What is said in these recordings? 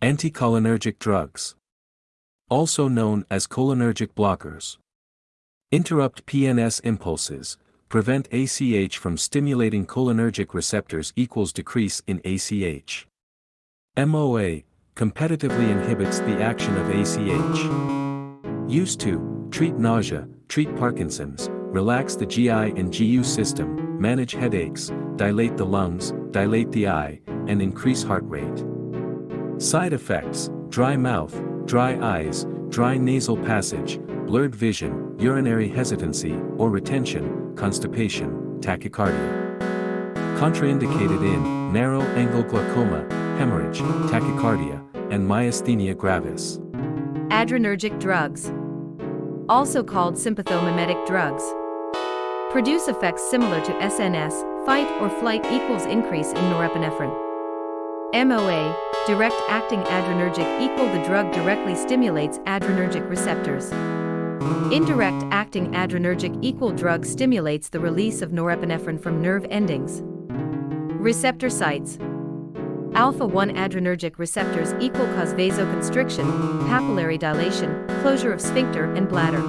Anticholinergic drugs. Also known as cholinergic blockers. Interrupt PNS impulses, prevent ACH from stimulating cholinergic receptors equals decrease in ACH. MOA, competitively inhibits the action of ACH. Used to, treat nausea, treat Parkinson's, relax the GI and GU system, manage headaches, dilate the lungs, dilate the eye, and increase heart rate. Side effects, dry mouth, dry eyes, dry nasal passage, blurred vision, urinary hesitancy or retention, constipation, tachycardia. Contraindicated in narrow angle glaucoma, hemorrhage, tachycardia, and myasthenia gravis. Adrenergic drugs. Also called sympathomimetic drugs. Produce effects similar to SNS, fight or flight equals increase in norepinephrine. MOA, direct acting adrenergic equal the drug directly stimulates adrenergic receptors. Indirect acting adrenergic equal drug stimulates the release of norepinephrine from nerve endings. Receptor sites. Alpha-1 adrenergic receptors equal cause vasoconstriction, pupillary dilation, closure of sphincter and bladder.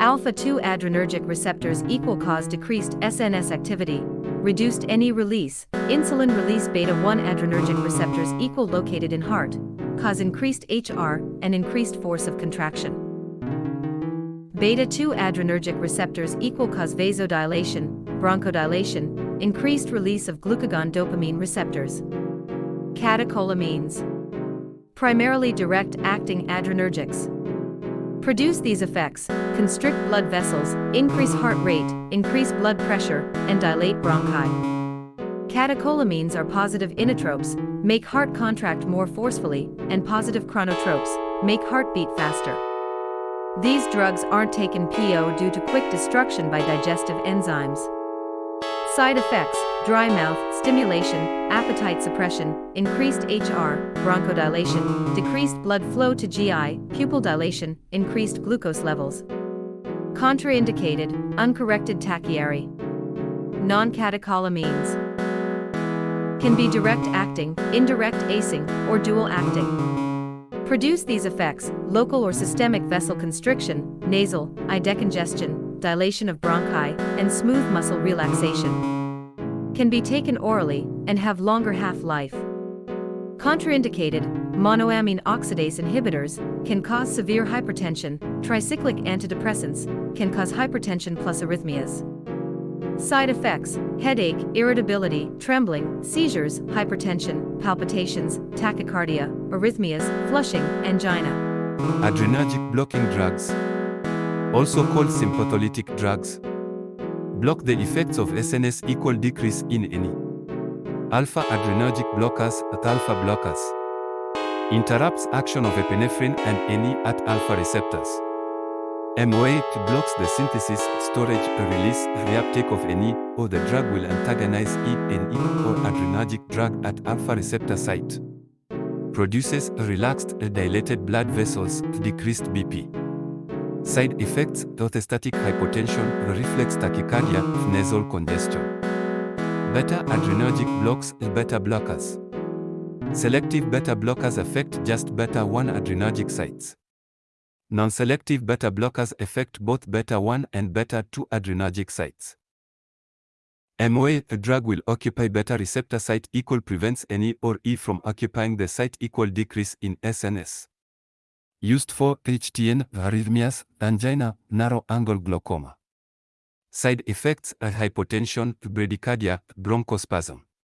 Alpha-2 adrenergic receptors equal cause decreased SNS activity, reduced NE release, insulin release beta-1 adrenergic receptors equal located in heart, cause increased HR and increased force of contraction. Beta-2 adrenergic receptors equal cause vasodilation, bronchodilation, increased release of glucagon dopamine receptors. Catecholamines. Primarily direct-acting adrenergics. Produce these effects, constrict blood vessels, increase heart rate, increase blood pressure, and dilate bronchi. Catecholamines are positive inotropes, make heart contract more forcefully, and positive chronotropes, make heartbeat faster. These drugs aren't taken PO due to quick destruction by digestive enzymes. Side effects, dry mouth, stimulation, appetite suppression, increased HR, bronchodilation, decreased blood flow to GI, pupil dilation, increased glucose levels. Contraindicated, uncorrected tachyarrhea. Non-catecholamines can be direct acting, indirect acing, or dual acting. Produce these effects, local or systemic vessel constriction, nasal, eye decongestion, dilation of bronchi, and smooth muscle relaxation can be taken orally, and have longer half-life. Contraindicated, monoamine oxidase inhibitors can cause severe hypertension, tricyclic antidepressants can cause hypertension plus arrhythmias. Side effects, headache, irritability, trembling, seizures, hypertension, palpitations, tachycardia, arrhythmias, flushing, angina. Adrenergic blocking drugs, also called sympatholytic drugs, block the effects of SNS equal decrease in NE. Alpha adrenergic blockers at alpha blockers. Interrupts action of epinephrine and NE at alpha receptors. MOA2 blocks the synthesis, storage, release, reuptake of NE, or the drug will antagonize ENE or adrenergic drug at alpha receptor site. Produces relaxed, dilated blood vessels, decreased BP. Side effects, orthostatic hypotension, reflex tachycardia, nasal congestion. Beta adrenergic blocks, beta blockers. Selective beta blockers affect just beta 1 adrenergic sites. Non-selective beta blockers affect both beta 1 and beta 2 adrenergic sites. MOA, a drug will occupy beta receptor site equal prevents NE or E from occupying the site equal decrease in SNS used for HTN, arrhythmias, angina, narrow angle glaucoma. Side effects are hypotension, bradycardia, bronchospasm.